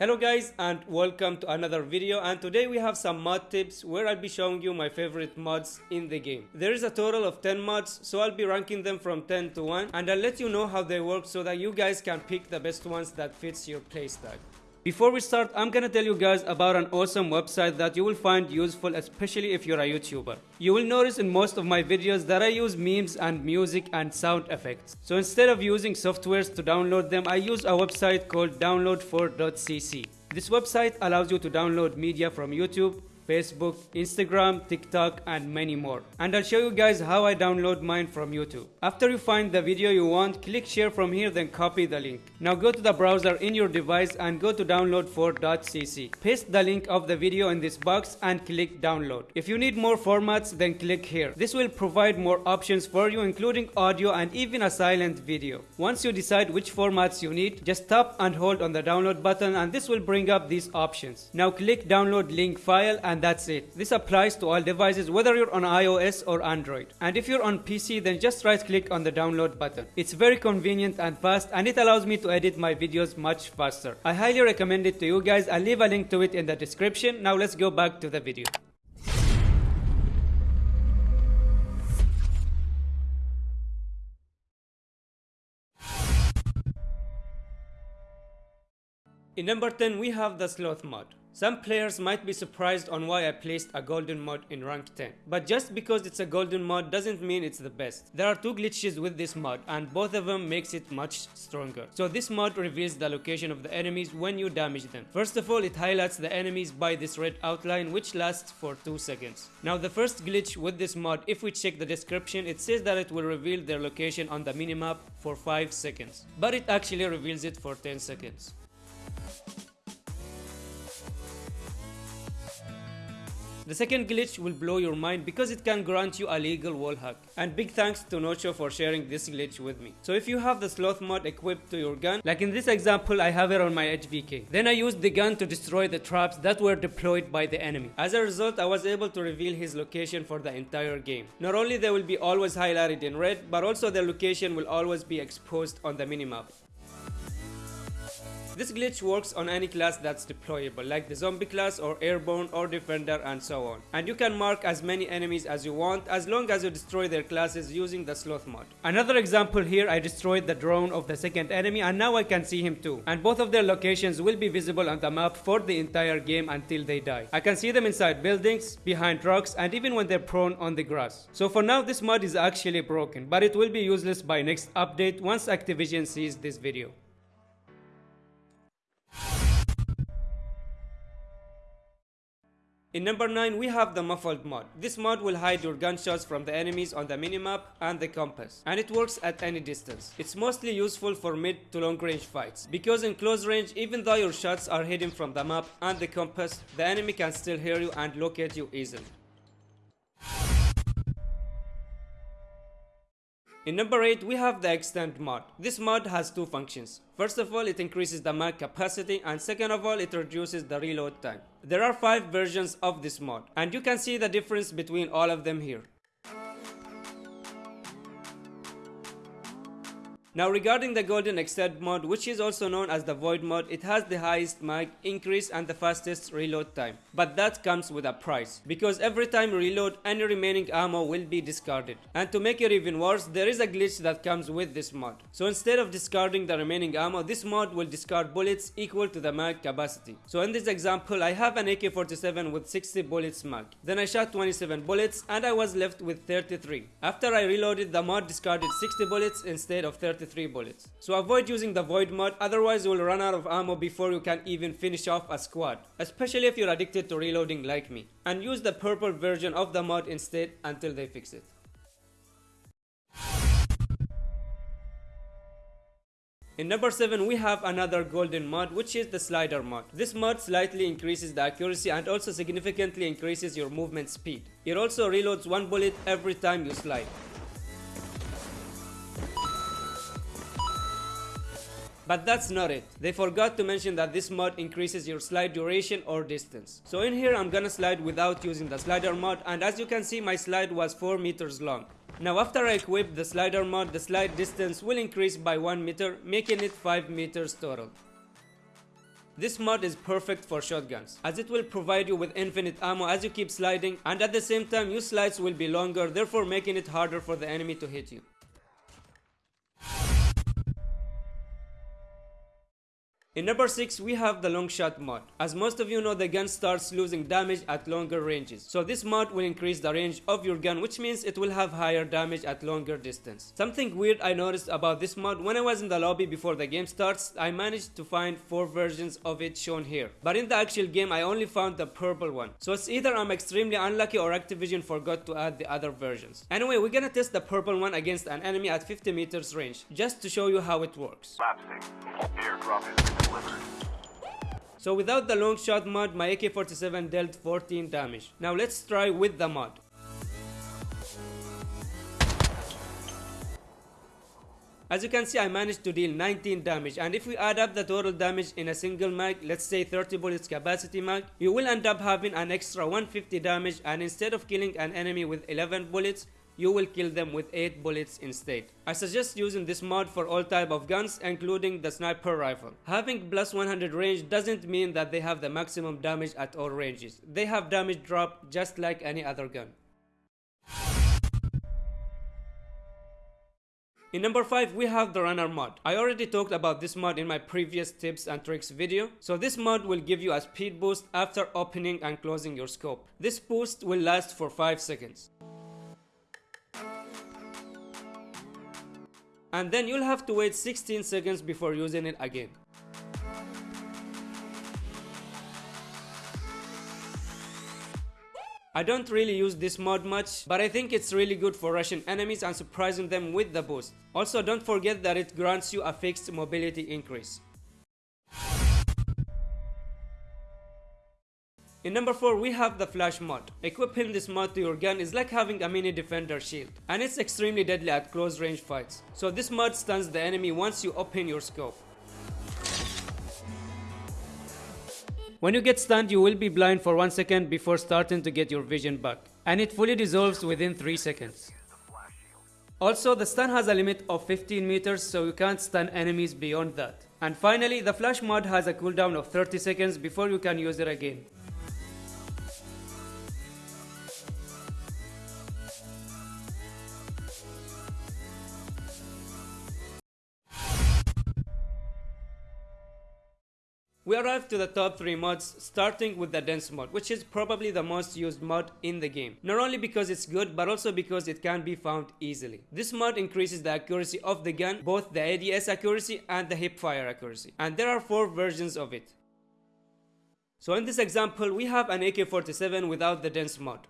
Hello guys and welcome to another video and today we have some mod tips where I'll be showing you my favorite mods in the game. There is a total of 10 mods so I'll be ranking them from 10 to 1 and I'll let you know how they work so that you guys can pick the best ones that fits your playstyle. Before we start, I'm gonna tell you guys about an awesome website that you will find useful especially if you're a YouTuber. You will notice in most of my videos that I use memes and music and sound effects. So instead of using softwares to download them, I use a website called download4.cc. This website allows you to download media from YouTube, Facebook, Instagram, TikTok and many more. And I'll show you guys how I download mine from YouTube. After you find the video you want, click share from here then copy the link. Now go to the browser in your device and go to download4.cc. Paste the link of the video in this box and click download. If you need more formats then click here. This will provide more options for you including audio and even a silent video. Once you decide which formats you need, just tap and hold on the download button and this will bring up these options. Now click download link file and and that's it. This applies to all devices whether you're on iOS or Android. And if you're on PC then just right click on the download button. It's very convenient and fast and it allows me to edit my videos much faster. I highly recommend it to you guys. I'll leave a link to it in the description. Now let's go back to the video. In number 10 we have the sloth mod. Some players might be surprised on why I placed a golden mod in rank 10. But just because it's a golden mod doesn't mean it's the best. There are two glitches with this mod and both of them makes it much stronger. So this mod reveals the location of the enemies when you damage them. First of all it highlights the enemies by this red outline which lasts for 2 seconds. Now the first glitch with this mod if we check the description it says that it will reveal their location on the minimap for 5 seconds. But it actually reveals it for 10 seconds. The second glitch will blow your mind because it can grant you a legal wall hack. And big thanks to Nocho for sharing this glitch with me. So if you have the sloth mod equipped to your gun, like in this example I have it on my HVK. Then I used the gun to destroy the traps that were deployed by the enemy. As a result I was able to reveal his location for the entire game. Not only they will be always highlighted in red, but also their location will always be exposed on the minimap. This glitch works on any class that's deployable like the zombie class or airborne or defender and so on. And you can mark as many enemies as you want as long as you destroy their classes using the sloth mod. Another example here I destroyed the drone of the second enemy and now I can see him too. And both of their locations will be visible on the map for the entire game until they die. I can see them inside buildings, behind rocks and even when they're prone on the grass. So for now this mod is actually broken but it will be useless by next update once Activision sees this video. In number 9 we have the muffled mod. This mod will hide your gunshots from the enemies on the minimap and the compass and it works at any distance. It's mostly useful for mid to long range fights because in close range even though your shots are hidden from the map and the compass the enemy can still hear you and locate you easily. In number 8 we have the extend mod. This mod has two functions. First of all it increases the mag capacity and second of all it reduces the reload time. There are 5 versions of this mod and you can see the difference between all of them here. Now regarding the golden extend mod which is also known as the void mod it has the highest mag increase and the fastest reload time. But that comes with a price because every time reload any remaining ammo will be discarded. And to make it even worse there is a glitch that comes with this mod. So instead of discarding the remaining ammo this mod will discard bullets equal to the mag capacity. So in this example I have an AK-47 with 60 bullets mag then I shot 27 bullets and I was left with 33 after I reloaded the mod discarded 60 bullets instead of 33 3 bullets. So avoid using the void mod otherwise you will run out of ammo before you can even finish off a squad. Especially if you're addicted to reloading like me. And use the purple version of the mod instead until they fix it. In number 7 we have another golden mod which is the slider mod. This mod slightly increases the accuracy and also significantly increases your movement speed. It also reloads one bullet every time you slide. But that's not it. They forgot to mention that this mod increases your slide duration or distance. So in here I'm gonna slide without using the slider mod and as you can see my slide was 4 meters long. Now after I equip the slider mod the slide distance will increase by 1 meter making it 5 meters total. This mod is perfect for shotguns, as it will provide you with infinite ammo as you keep sliding and at the same time your slides will be longer therefore making it harder for the enemy to hit you. In number 6 we have the long shot mod. As most of you know the gun starts losing damage at longer ranges. So this mod will increase the range of your gun which means it will have higher damage at longer distance. Something weird I noticed about this mod when I was in the lobby before the game starts I managed to find 4 versions of it shown here. But in the actual game I only found the purple one. So it's either I'm extremely unlucky or Activision forgot to add the other versions. Anyway we're gonna test the purple one against an enemy at 50 meters range just to show you how it works. So without the long shot mod, my AK-47 dealt 14 damage. Now let's try with the mod. As you can see I managed to deal 19 damage and if we add up the total damage in a single mag, let's say 30 bullets capacity mag, you will end up having an extra 150 damage and instead of killing an enemy with 11 bullets, you will kill them with 8 bullets instead. I suggest using this mod for all type of guns including the sniper rifle. Having plus 100 range doesn't mean that they have the maximum damage at all ranges. They have damage drop just like any other gun. In number 5 we have the runner mod. I already talked about this mod in my previous tips and tricks video. So this mod will give you a speed boost after opening and closing your scope. This boost will last for 5 seconds. And then you'll have to wait 16 seconds before using it again. I don't really use this mod much, but I think it's really good for rushing enemies and surprising them with the boost. Also don't forget that it grants you a fixed mobility increase. In number 4 we have the flash mod. Equipping this mod to your gun is like having a mini defender shield and it's extremely deadly at close range fights. So this mod stuns the enemy once you open your scope. When you get stunned you will be blind for 1 second before starting to get your vision back and it fully dissolves within 3 seconds. Also the stun has a limit of 15 meters so you can't stun enemies beyond that. And finally the flash mod has a cooldown of 30 seconds before you can use it again. We arrived to the top 3 mods starting with the dense mod which is probably the most used mod in the game. Not only because it's good but also because it can be found easily. This mod increases the accuracy of the gun, both the ADS accuracy and the hip fire accuracy. And there are 4 versions of it. So in this example we have an AK-47 without the dense mod.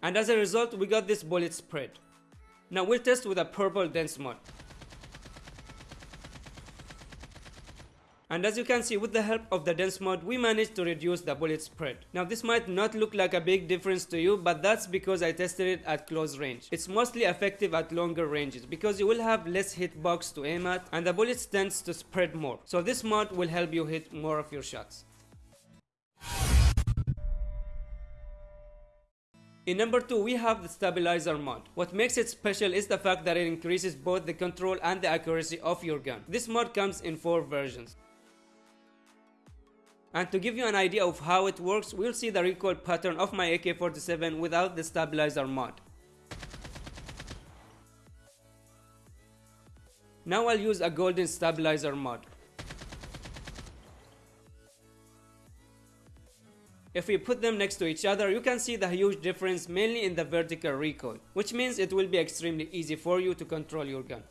And as a result we got this bullet spread. Now we'll test with a purple dense mod. And as you can see with the help of the dense mod we managed to reduce the bullet spread. Now this might not look like a big difference to you but that's because I tested it at close range. It's mostly effective at longer ranges because you will have less hitbox to aim at and the bullets tends to spread more. So this mod will help you hit more of your shots. In number 2 we have the stabilizer mod. What makes it special is the fact that it increases both the control and the accuracy of your gun. This mod comes in 4 versions. And to give you an idea of how it works, we'll see the recoil pattern of my AK-47 without the stabilizer mod. Now I'll use a golden stabilizer mod. If we put them next to each other, you can see the huge difference mainly in the vertical recoil, which means it will be extremely easy for you to control your gun.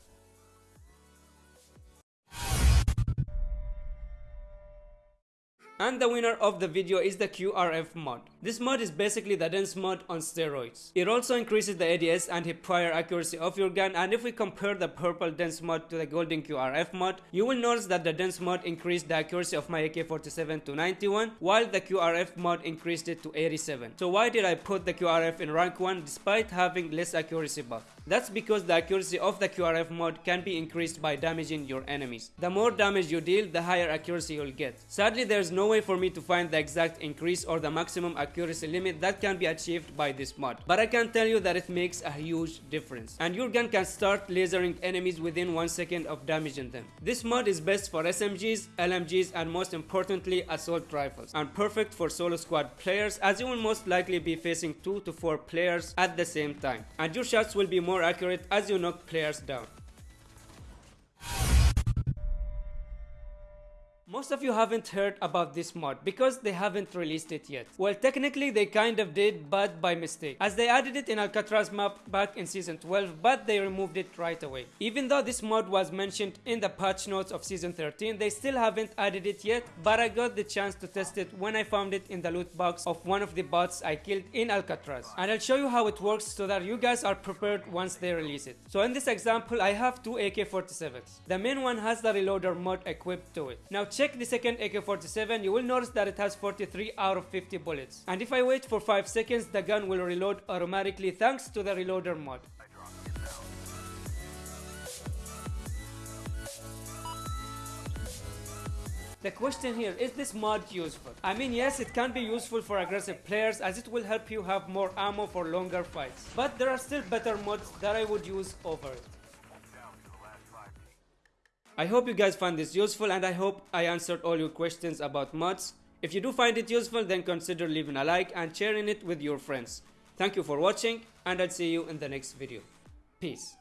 And the winner of the video is the QRF mod. This mod is basically the dense mod on steroids. It also increases the ADS and hip-fire accuracy of your gun and if we compare the purple dense mod to the golden QRF mod, you will notice that the dense mod increased the accuracy of my AK-47 to 91 while the QRF mod increased it to 87. So why did I put the QRF in rank 1 despite having less accuracy buff? That's because the accuracy of the QRF mod can be increased by damaging your enemies. The more damage you deal, the higher accuracy you'll get. Sadly, there's no way for me to find the exact increase or the maximum accuracy limit that can be achieved by this mod. But I can tell you that it makes a huge difference. And your gun can start lasering enemies within 1 second of damaging them. This mod is best for SMGs, LMGs and most importantly assault rifles. And perfect for solo squad players as you will most likely be facing 2 to 4 players at the same time. And your shots will be more accurate as you knock players down. Most of you haven't heard about this mod because they haven't released it yet. Well, technically they kind of did, but by mistake, as they added it in Alcatraz map back in season 12, but they removed it right away. Even though this mod was mentioned in the patch notes of season 13, they still haven't added it yet, but I got the chance to test it when I found it in the loot box of one of the bots I killed in Alcatraz. And I'll show you how it works so that you guys are prepared once they release it. So in this example, I have two AK-47s. The main one has the reloader mod equipped to it. Now check the second AK-47, you will notice that it has 43 out of 50 bullets. And if I wait for 5 seconds, the gun will reload automatically thanks to the reloader mod. The question here, is this mod useful? I mean yes, it can be useful for aggressive players as it will help you have more ammo for longer fights. But there are still better mods that I would use over it. I hope you guys found this useful and I hope I answered all your questions about mods. If you do find it useful then consider leaving a like and sharing it with your friends. Thank you for watching and I'll see you in the next video. Peace.